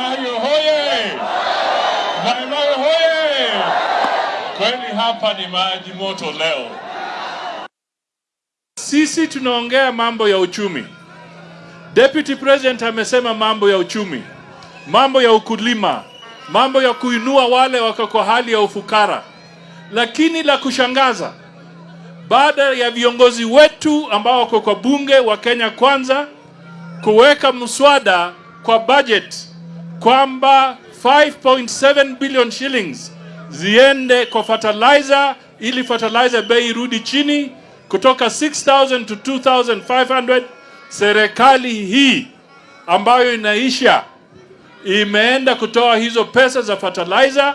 Mayo hoye! Hoye! Kweli hapa ni maji moto leo. Sisi tunaongea mambo ya uchumi. Deputy President amesema mambo ya uchumi, mambo ya ukulima, mambo ya kuinua wale wako kwa hali ya ufukara. Lakini la kushangaza, baada ya viongozi wetu ambao wako kwa bunge wa Kenya Kwanza kuweka mswada kwa budget kwamba 5.7 billion shillings ziende kwa fertilizer ili fertilizer bei irudi chini kutoka 6000 to 2500 serikali hii ambayo inaisha imeenda kutoa hizo pesa za fertilizer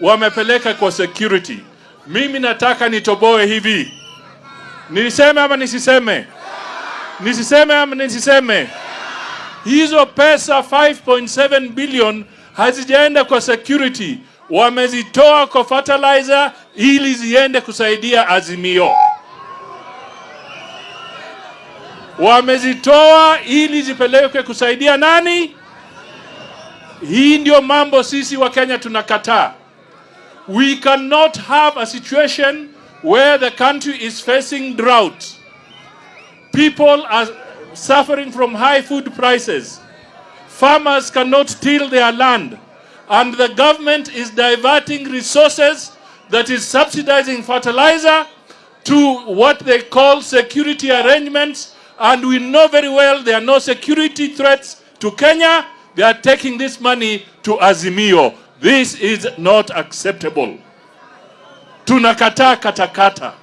wamepeleka kwa security. Mimi nataka nitoboe hivi. Niseme ama nisiseme? Nisiseme ama nisiseme hizo pesa 5.7 billion hazijaenda kwa security, wamezitoa kwa fertilizer ili ziende kusaidia Azimio. Wamezitoa ili zipelekwe kusaidia nani? Hii ndio mambo sisi wa Kenya tunakataa. We cannot have a situation where the country is facing drought. People are suffering from high food prices. Farmers cannot till their land. And the government is diverting resources that is subsidizing fertilizer to what they call security arrangements. And we know very well there are no security threats to Kenya. They are taking this money to Azimio. This is not acceptable. Tunakataa katakata.